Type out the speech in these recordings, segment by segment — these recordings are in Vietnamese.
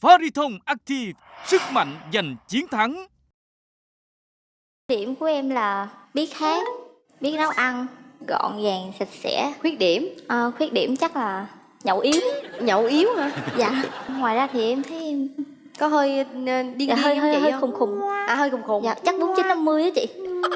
Fariton Active, sức mạnh giành chiến thắng. Điểm của em là biết hát, biết nấu ăn, gọn gàng, sạch sẽ. khuyết điểm Ờ, khuyết điểm chắc là nhậu yếu. nhậu yếu hả Dạ. Ngoài ra thì em thấy em có hơi ờ, điên điên dạ, hơi hơi chị hơi không khùng khùng. à hơi khùng khùng Dạ, chắc 49 50 á chị.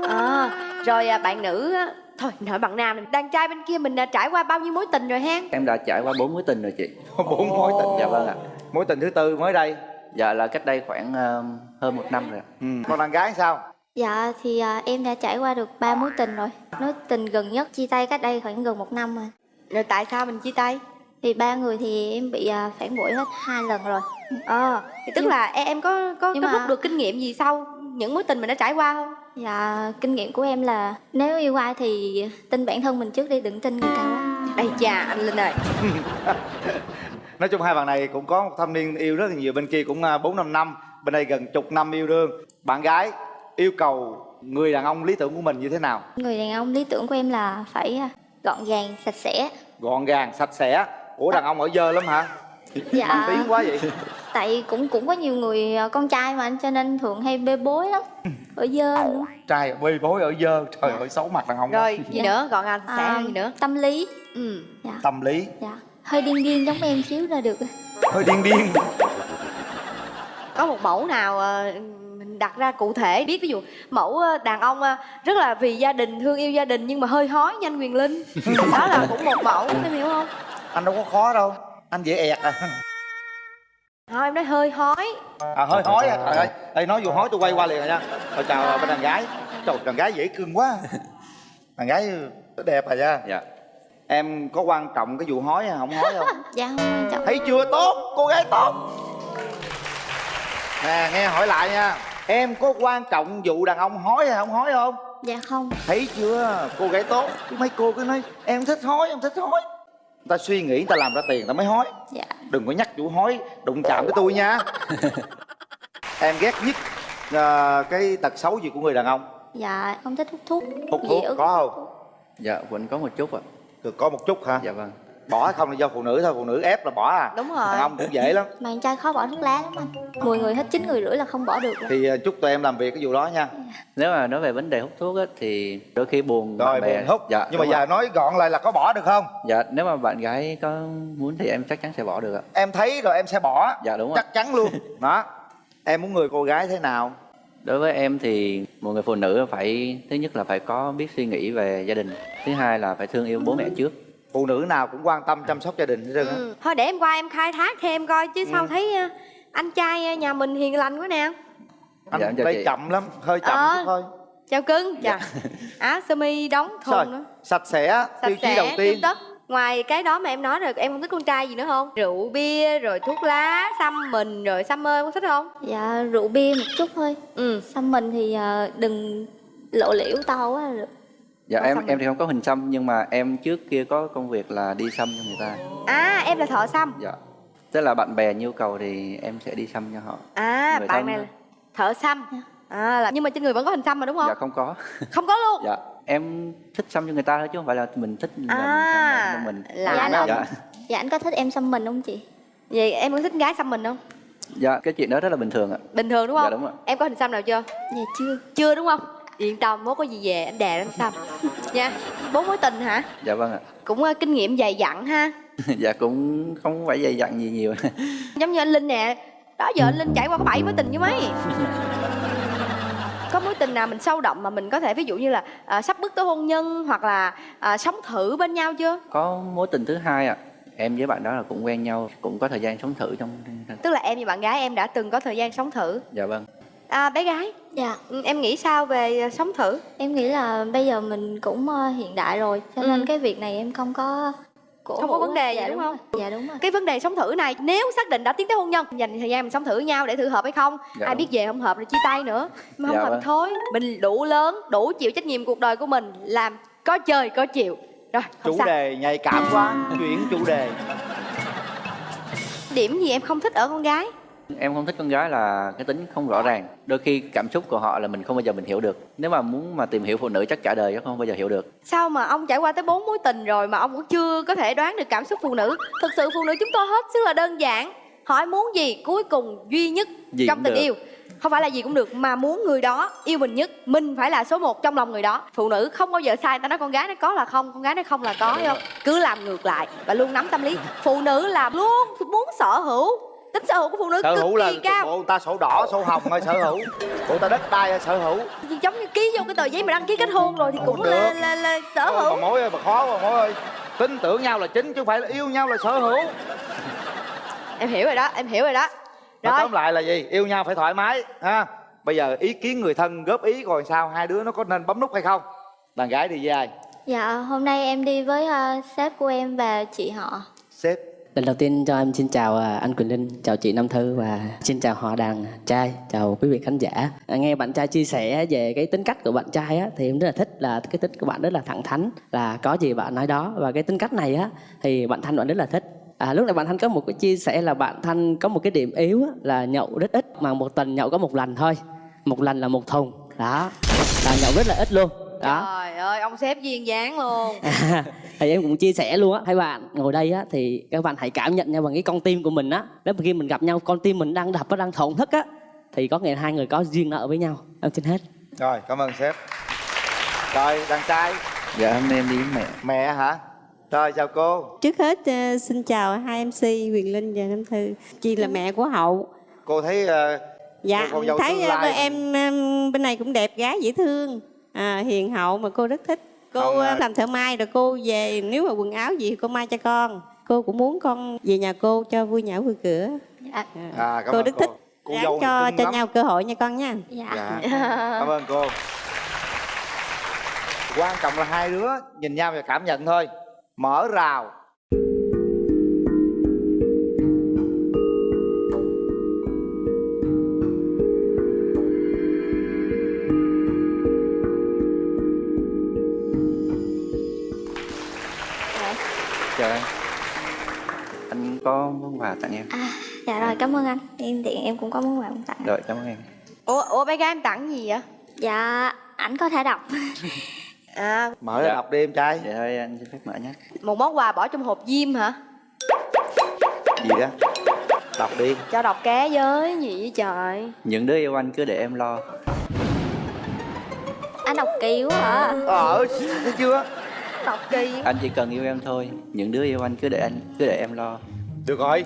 à, rồi à, bạn nữ á, thôi hỏi bạn nam này. đàn trai bên kia mình đã trải qua bao nhiêu mối tình rồi ha Em đã trải qua bốn mối tình rồi chị. bốn mối tình Dạ vâng ạ. mối tình thứ tư mới đây Dạ là cách đây khoảng ờ, hơn một năm rồi ừ. còn đàn gái sao Dạ thì à, em đã trải qua được ba mối tình rồi. Mối tình gần nhất chia tay cách đây khoảng gần một năm rồi. rồi tại sao mình chia tay Thì ba người thì em bị à, phản bội hết hai lần rồi. ờ thì tức Nhưng- là em, có có, có mà- rút được kinh nghiệm gì sau những mối tình mình đã trải qua không Dạ, kinh nghiệm của em là nếu yêu ai thì tin bản thân mình trước đi, đừng tin người ta quá. đây chà anh linh ơi. Nói chung hai bạn này cũng có một thâm niên yêu rất là nhiều bên kia cũng à, bốn năm năm bên đây gần chục năm yêu đương. Bạn gái yêu cầu người đàn ông lý tưởng của mình như thế nào? Người đàn ông lý tưởng của em là phải à, gọn gàng, sạch sẽ. gọn gàng sạch sẽ. Ủa đàn ông ở dơ lắm hả? Dạ. Tiếng quá vậy Tại cũng cũng có nhiều người à, con trai mà cho nên thường hay bê bối lắm. Ở dơ nữa. trai bê bối ở dơ trời ơi xấu mặt đàn ông rồi gì Dạ. nữa gọn gàng sạch sẽ À, gì nữa Tâm lý. ừ Dạ. tâm lý Dạ. Hơi điên điên giống em xíu là được. hơi điên điên có một mẫu nào mình đặt ra cụ thể biết ví dụ mẫu đàn ông rất là vì gia đình thương yêu gia đình nhưng mà hơi hói như anh quyền linh đó là cũng một mẫu em hiểu không anh đâu có khó đâu anh dễ ẹt à thôi em nói hơi hói. À hơi hói à? trời ơi. Ê, nói vô hói tôi quay qua liền rồi nha. Rồi chào bên đàn gái. Trời đàn gái dễ cưng quá. Đàn gái đẹp à nha? Dạ. em có quan trọng cái vụ hói hay không hói không? Dạ không quan trọng. thấy chưa tốt? Cô gái tốt. Nè nghe hỏi lại nha. Em có quan trọng vụ đàn ông hói hay không hói không? Dạ không. thấy chưa? Cô gái tốt. Chứ mấy cô cứ nói em thích hói em thích hói ta suy nghĩ người ta làm ra tiền người ta mới hói Dạ. đừng có nhắc vụ hói đụng chạm tới tôi nha em ghét nhất ờ, cái tật xấu gì của người đàn ông Dạ, không thích hút thuốc. hút thuốc có không Dạ vẫn có một chút ạ. được có một chút hả Dạ vâng. Bỏ hay không là do phụ nữ thôi phụ nữ ép là bỏ à đúng rồi đàn ông cũng dễ lắm Mà anh trai khó bỏ thuốc lá lắm anh. 10 người hết 9 người rưỡi là không bỏ được. rồi. thì ờ, chúc tụi em làm việc cái vụ đó nha Nếu mà nói về vấn đề hút thuốc á, thì đôi khi buồn rồi bạn bè. buồn hút Dạ. nhưng mà giờ nói gọn lại là có bỏ được không Dạ nếu mà bạn gái có muốn thì em chắc chắn sẽ bỏ được ạ. em thấy rồi em sẽ bỏ Dạ đúng ạ. chắc chắn luôn đó em muốn người cô gái thế nào Đối với em thì một người phụ nữ phải thứ nhất là phải có biết suy nghĩ về gia đình, thứ hai là phải thương yêu bố mẹ trước. Phụ nữ nào cũng quan tâm chăm sóc gia đình hết trơn á ừ. thôi để em qua em khai thác thêm coi chứ Ừ. sao thấy ờ, anh trai ờ, nhà mình hiền lành quá nè anh Dạ, chị. chậm lắm hơi chậm Ờ. chút thôi chào cưng chào áo sơ mi đóng thun nữa sạch sẽ sạch tiêu chí đầu sẽ tiên tất ngoài cái đó mà em nói rồi em không thích con trai gì nữa không rượu bia rồi thuốc lá xăm mình rồi xăm mơ có thích không Dạ, rượu bia một chút thôi. ừ Xăm mình thì à, đừng lộ liễu to quá được. Dạ Có em xăm em thì không có hình xăm nhưng mà em trước kia có công việc là đi xăm cho người ta. à em là thợ xăm Dạ. Tức là bạn bè nhu cầu thì em sẽ đi xăm cho họ. à Người bạn thân này là thợ xăm à là nhưng mà trên người vẫn có hình xăm mà đúng không Dạ không có. không có luôn Dạ em thích xăm cho người ta thôi chứ không phải là mình thích làm À, xăm cho mình. là Dạ, nó- Dạ. Dạ, anh có thích em xăm mình không chị? vậy em có thích gái xăm mình không Dạ cái chuyện đó rất là bình thường ạ. bình thường đúng không Dạ, đúng ạ. em có hình xăm nào chưa Dạ chưa. chưa đúng không yên tâm mốt có gì về anh đè anh xăm nha bốn mối tình hả Dạ vâng ạ. cũng ờ, kinh nghiệm dày dặn ha dạ cũng không phải dày dặn gì nhiều. giống như anh linh nè đó giờ anh linh trải qua có bảy mối tình với mấy có mối tình nào mình sâu đậm mà mình có thể ví dụ như là à, sắp bước tới hôn nhân hoặc là à, sống thử bên nhau chưa có mối tình thứ hai ạ. Em với bạn đó là cũng quen nhau, cũng có thời gian sống thử trong tức là em và bạn gái em đã từng có thời gian sống thử Dạ vâng. À, bé gái Dạ, ừ, em nghĩ sao về à, sống thử em nghĩ là bây giờ mình cũng ờ, hiện đại rồi, cho nên Ừ. cái việc này em không có cổ Không có vấn đề gì dạ, đúng không? rồi. Dạ đúng rồi. cái vấn đề sống thử này nếu xác định đã tiến tới hôn nhân dành thời gian mình sống thử nhau để thử hợp hay không Dạ ai đúng. biết về không hợp rồi chia tay nữa mà không Dạ hợp vâng. thôi mình đủ lớn đủ chịu trách nhiệm cuộc đời của mình làm có chơi có chịu rồi không chủ sao đề nhạy cảm quá chuyển chủ đề điểm gì em không thích ở con gái Em không thích con gái là cái tính không rõ ràng. Đôi khi cảm xúc của họ là mình không bao giờ mình hiểu được. Nếu mà muốn mà tìm hiểu phụ nữ chắc cả đời chắc không bao giờ hiểu được. sao mà ông trải qua tới bốn mối tình rồi mà ông cũng chưa có thể đoán được cảm xúc phụ nữ thực sự phụ nữ chúng tôi hết sức là đơn giản hỏi muốn gì cuối cùng duy nhất Gì trong tình được. yêu không phải là gì cũng được mà muốn người đó yêu mình nhất mình phải là số một trong lòng người đó phụ nữ không bao giờ sai ta nói con gái nó có là không con gái nó không là có hiểu không cứ làm ngược lại và luôn nắm tâm lý phụ nữ là luôn muốn sở hữu tính sở hữu của phụ nữ sở cực hữu là kỳ cao. bộ người ta sổ đỏ sổ hồng hay sở hữu. Bộ ta đất đai hay sở hữu. Thì giống như ký vô cái tờ giấy mà đăng ký kết hôn rồi thì cũng Không là, được. là là sở Ôi, hữu. bà mối ơi bà khó bà mối ơi. Tin tưởng nhau là chính chứ không phải là yêu nhau là sở hữu. Em hiểu rồi đó em hiểu rồi đó. Nói rồi. tóm lại là gì? Yêu nhau phải thoải mái ha? Bây giờ ý kiến người thân góp ý rồi sao hai đứa nó có nên bấm nút hay không? Đàn gái với ai? Dạ, hôm nay em đi với ờ, sếp của em và chị họ. sếp Lần đầu tiên cho em xin chào à, anh Quỳnh Linh, chào chị Nam Thư và xin chào họ đàn trai, chào quý vị khán giả. À, nghe bạn trai chia sẻ về cái tính cách của bạn trai á, thì em rất là thích là cái tính của bạn rất là thẳng thắn, là có gì bạn nói đó và cái tính cách này á thì bạn Thanh bạn rất là thích. À, lúc này bạn Thanh có một cái chia sẻ là bạn Thanh có một cái điểm yếu á, là nhậu rất ít mà một tuần nhậu có một lần thôi, một lần là một thùng, đó là nhậu rất là ít luôn. Đó. trời ơi ông sếp duyên dáng luôn. À, thì em cũng chia sẻ luôn á hai bạn ngồi đây á thì các bạn hãy cảm nhận nhau bằng cái con tim của mình á nếu mà khi mình gặp nhau con tim mình đang đập nó đang thổn thức á thì có nghĩa hai người có duyên nợ với nhau. Em xin hết. Rồi cảm ơn sếp. Rồi đàn trai. Dạ hôm nay em đi với mẹ. Mẹ hả? Rồi chào cô. Trước hết ờ, xin chào hai MC Quyền Linh và Nam Thư. Chị là mẹ của Hậu. cô thấy ờ, Dạ, Cô thấy lai. em em bên này cũng đẹp gái dễ thương, à, hiền hậu mà cô rất thích. Cô Không, à. làm thợ may rồi cô về nếu mà quần áo gì cô may cho con. Cô cũng muốn con về nhà cô cho vui nhã vui cửa. Dạ, à cảm cô rất cô thích. cô dâu cho cho lắm. nhau cơ hội nha con nha. dạ. dạ cảm ơn cô quan trọng là hai đứa nhìn nhau và cảm nhận thôi mở rào có món quà tặng em. À, dạ rồi, cảm ơn anh. Em thì em cũng có muốn quà tặng. rồi cảm ơn em. Ủa ủa bé gái em tặng gì vậy? Dạ, ảnh có thể đọc. à. Mở ra Dạ. đọc đi em trai. Vậy thôi anh xin phép mở nhé. Một món quà bỏ trong hộp diêm hả? Gì đó. Đọc đi. Cho đọc ké với gì vậy trời? Những đứa yêu anh cứ để em lo. Anh đọc kỳ quá hả? ờ thấy chưa? Đọc kỳ anh chỉ cần yêu em thôi. Những đứa yêu anh cứ để anh cứ để em lo được rồi.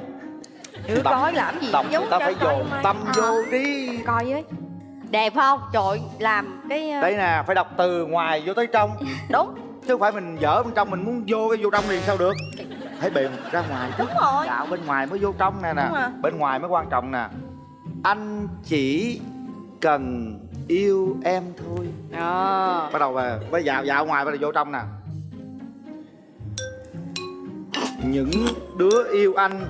Được Đọc- coi làm gì giấu người ta phải dồn tâm À. vô đi. coi với. Đẹp không? Trời làm cái ờ, đây nè phải đọc từ ngoài vô tới trong. Đúng. Chứ không phải mình dở bên trong mình muốn vô cái vô trong liền sao được? Phải bền ra ngoài đúng rồi. Dạo bên ngoài mới vô trong nè nè. Rồi. bên ngoài mới quan trọng nè. Anh chỉ cần yêu em thôi. Ờ. Bắt đầu về mới dạo dạo ngoài bắt đầu vô trong nè những đứa yêu anh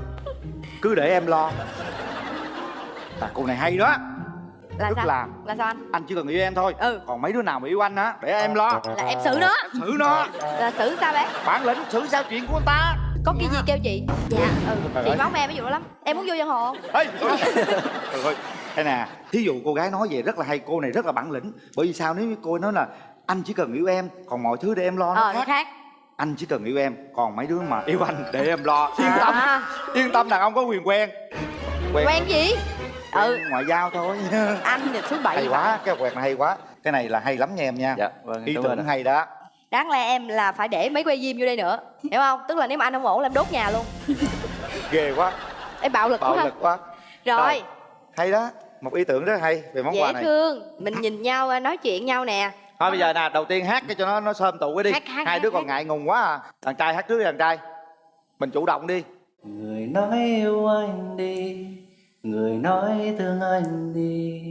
cứ để em lo. À cô này hay đó. Là tức sao? là là sao anh? Anh chỉ cần yêu em thôi. Ừ. còn mấy đứa nào mà yêu anh á để em lo. Là em xử nó. Xử nó. Là xử sao bé? Bản lĩnh xử sao chuyện của ta. Có cái gì kêu chị? Dạ. ừ. Chị móng em ví dụ lắm. Em muốn vô dân hồ Ê, ơi, đây nè, thí dụ cô gái nói vậy rất là hay, cô này rất là bản lĩnh. Bởi vì sao? Nếu như cô nói là anh chỉ cần yêu em, còn mọi thứ để em lo nó ờ khác khác Anh chỉ cần yêu em, còn mấy đứa mà yêu anh để em lo. Yên tâm, à, yên tâm đàn ông có quyền quen. Quen. Gì? Ừ. quen ngoại giao thôi. Anh thì thứ bảy Hay quá, cái quẹt này hay quá. Cái này là hay lắm nha em nha. Dạ vâng Ý tưởng hay đó. Đáng lẽ em là phải để mấy que diêm vô đây nữa hiểu không? Tức là nếu mà anh không ổn là em đốt nhà luôn. Ghê quá, em bạo lực bạo quá lực quá. Rồi. Hay đó, một ý tưởng rất hay về món quà dễ này. thương. Mình nhìn nhau à, nói chuyện nhau nè Thôi bây giờ nè, đầu tiên hát cái cho nó nó sơm tụ cái đi. Hát, hát, Hai hát, đứa còn ngại ngùng quá à. Đàn trai hát trước đi đàn trai. Mình chủ động đi. Người nói yêu anh đi Người nói thương anh đi.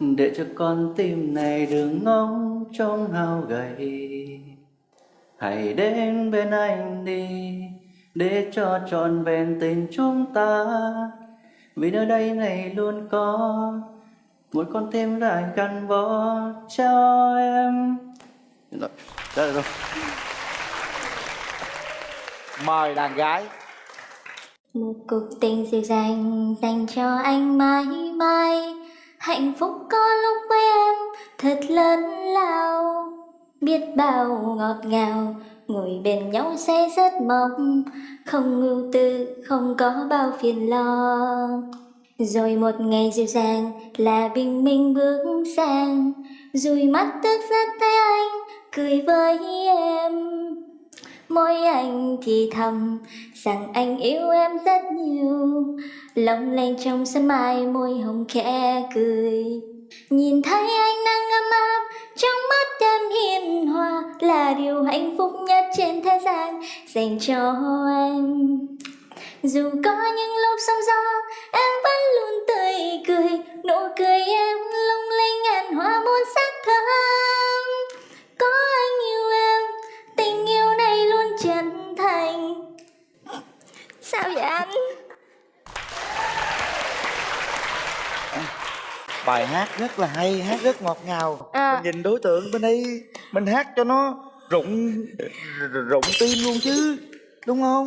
Để cho con tim này đừng ngóng trông hao gầy. Hãy đến bên anh đi Để cho trọn vẹn tình chúng ta. Vì nơi đây này luôn có Một con tim lại gắn bó cho em. Rồi, là rồi. Mời đàn gái. Một cuộc tình dịu dàng dành cho anh mãi mãi Hạnh phúc có lúc với em thật lớn lao. Biết bao ngọt ngào ngồi bên nhau sẽ rất mong không ưu tư không có bao phiền lo rồi một ngày dịu dàng là bình minh bước sang. Rồi mắt tức giấc thấy anh, cười với em. Môi anh thì thầm rằng anh yêu em rất nhiều. Lòng lanh trong sân mai môi hồng khẽ cười. Nhìn thấy anh đang ấm áp, trong mắt em hiền hòa Là điều hạnh phúc nhất trên thế gian dành cho em. Dù có những lúc sóng gió em vẫn luôn tươi cười nụ cười em lung linh ngàn hoa muôn sắc thơm. Có anh yêu em tình yêu này luôn chân thành. Sao vậy anh? Bài hát rất là hay hát rất ngọt ngào. À. mình nhìn đối tượng bên đây mình hát cho nó rụng rụng tim luôn chứ đúng không?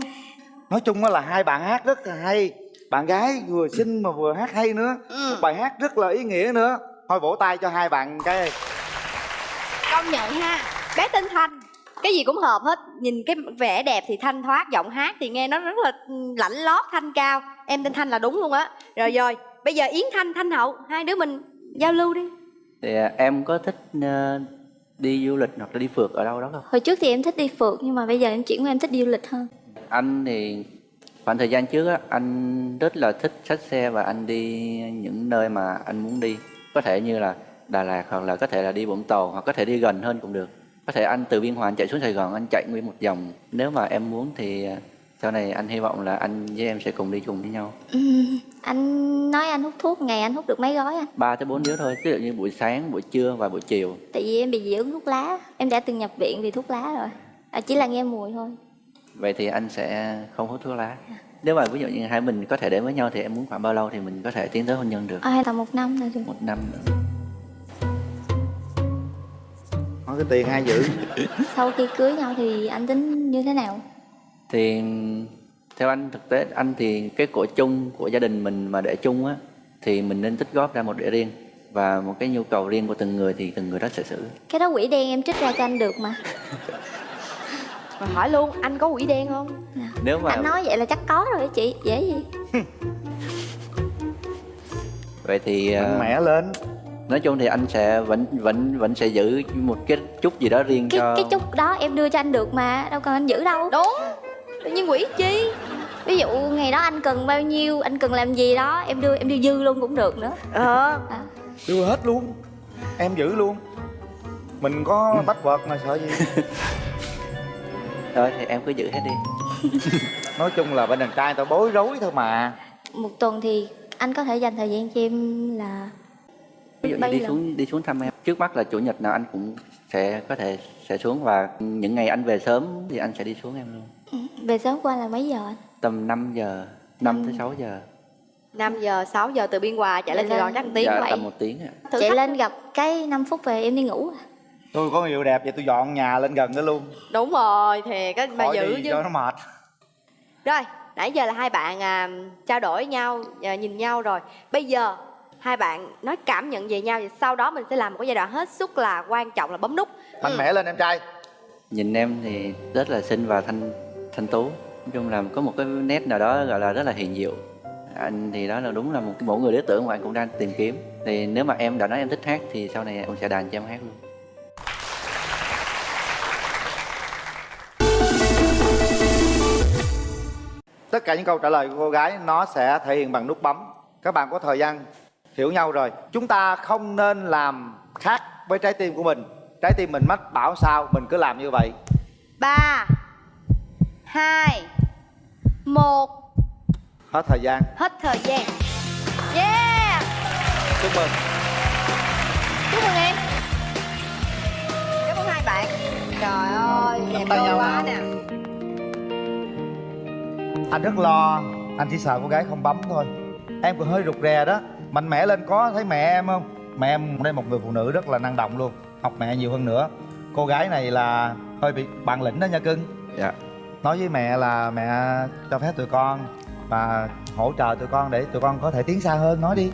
Nói chung là hai bạn hát rất là hay bạn gái vừa xinh mà vừa hát hay nữa. Ừ. bài hát rất là ý nghĩa nữa. Thôi vỗ tay cho hai bạn cái. Công nhận ha. Bé tên thanh cái gì cũng hợp hết. Nhìn cái vẻ đẹp thì thanh thoát giọng hát thì nghe nó rất là ừ, lạnh lót thanh cao. Em tên thanh là đúng luôn á. Rồi rồi bây giờ yến thanh thanh hậu hai đứa mình giao lưu đi. Thì à, em có thích ờ, đi du lịch hoặc là đi phượt ở đâu đó không? Hồi trước thì em thích đi phượt nhưng mà bây giờ em chuyển qua em thích đi du lịch hơn. Anh thì khoảng thời gian trước á anh rất là thích xách xe và anh đi những nơi mà anh muốn đi. Có thể như là Đà Lạt hoặc là có thể là đi Vũng Tàu hoặc có thể đi gần hơn cũng được. Có thể anh từ Biên Hòa anh chạy xuống Sài Gòn anh chạy nguyên một vòng. Nếu mà em muốn thì à, sau này anh hy vọng là anh với em sẽ cùng đi chung với nhau. Ừm, anh nói anh hút thuốc ngày anh hút được mấy gói anh? Ba tới bốn điếu thôi ví dụ như buổi sáng buổi trưa và buổi chiều. Tại vì em bị dị ứng thuốc lá. Em đã từng nhập viện vì thuốc lá rồi. À, chỉ là nghe mùi thôi vậy thì anh sẽ không hút thuốc lá. Nếu mà ví dụ như hai mình có thể đến với nhau thì em muốn khoảng bao lâu thì mình có thể tiến tới hôn nhân được? À, hay là một năm là được một năm nữa. Nói cái tiền hai dữ sau khi cưới nhau thì anh tính như thế nào? Thì theo anh thực tế anh thì cái của chung của gia đình mình mà để chung á thì mình nên tích góp ra một để riêng. Và một cái nhu cầu riêng của từng người thì từng người đó sẽ xử. Cái đó quỷ đen em trích ra cho anh được mà mà hỏi luôn anh có quỷ đen không? Nếu mà anh nói vậy là chắc có rồi đó chị dễ gì. Vậy thì mạnh ờ, mẽ lên. nói chung thì anh sẽ vẫn vẫn vẫn sẽ giữ một cái chút gì đó riêng cái cho cái chút đó em đưa cho anh được mà đâu cần anh giữ đâu. Đúng. Tự nhiên quỷ chi? Ví dụ ngày đó anh cần bao nhiêu anh cần làm gì đó em đưa em đưa dư luôn cũng được nữa. Ờ. À. đưa hết luôn em giữ luôn. Mình có bách vật mà sợ gì thôi thì em cứ giữ hết đi. Nói chung là bên đàn trai tao bối rối thôi mà. Một tuần thì anh có thể dành thời gian cho em là ví dụ như đi lần. xuống đi xuống thăm em. Trước mắt là chủ nhật nào anh cũng sẽ có thể sẽ xuống và những ngày anh về sớm thì anh sẽ đi xuống em luôn. Về sớm qua là mấy giờ anh? Tầm 5 giờ 5 tới 6 giờ. 5 giờ 6 giờ từ biên hòa chạy lên sài gòn chắc tiếng dạ, vậy tầm một tiếng ạ. Chạy lên gặp cái 5 phút về em đi ngủ à. Tôi có người yêu đẹp vậy tôi dọn nhà lên gần đó luôn. Đúng rồi thì cái mà khỏi giữ đi chứ. cho nó mệt. Rồi nãy giờ là hai bạn à, trao đổi nhau à, nhìn nhau rồi. Bây giờ hai bạn nói cảm nhận về nhau và sau đó mình sẽ làm một cái giai đoạn hết sức là quan trọng là bấm nút. Mạnh mẽ lên em trai. Nhìn em thì rất là xinh và thanh thanh tú. Nói chung là có một cái nét nào đó gọi là rất là hiền diệu anh thì đó là đúng là một mẫu người lý tưởng mà anh cũng đang tìm kiếm. Thì nếu mà em đã nói em thích hát thì sau này em sẽ đàn cho em hát luôn tất cả những câu trả lời của cô gái nó sẽ thể hiện bằng nút bấm. Các bạn có thời gian hiểu nhau rồi. Chúng ta không nên làm khác với trái tim của mình. Trái tim mình mách bảo sao mình cứ làm như vậy. Ba hai một. Hết thời gian. Hết thời gian. Yeah! Chúc mừng. Chúc mừng em. Cảm ơn hai bạn. Trời ơi đẹp đôi quá nè anh rất lo. Anh chỉ sợ cô gái không bấm thôi. Em còn hơi rụt rè đó. Mạnh mẽ lên có thấy mẹ em không? Mẹ em đây một người phụ nữ rất là năng động luôn. Học mẹ nhiều hơn nữa. Cô gái này là hơi bị bản lĩnh đó nha cưng. Dạ. Nói với mẹ là mẹ cho phép tụi con và hỗ trợ tụi con để tụi con có thể tiến xa hơn. Nói đi.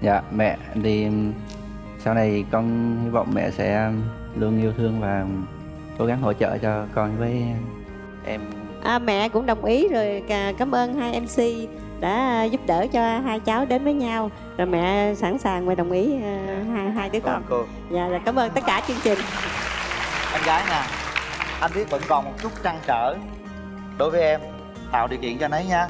Dạ mẹ thì sau này con hy vọng mẹ sẽ luôn yêu thương và cố gắng hỗ trợ cho con với em à, mẹ cũng đồng ý rồi cả- cảm ơn hai mc đã giúp đỡ cho hai cháu đến với nhau. Rồi mẹ sẵn sàng và đồng ý ờ, hai hai đứa con. Cô. Dạ rồi cảm ơn tất cả chương trình. Em gái nè anh biết vẫn còn một chút trăn trở đối với em. Tạo điều kiện cho anh ấy nha